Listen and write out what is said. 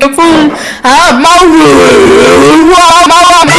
Tập phương Hả? Mau Mau Mau Mau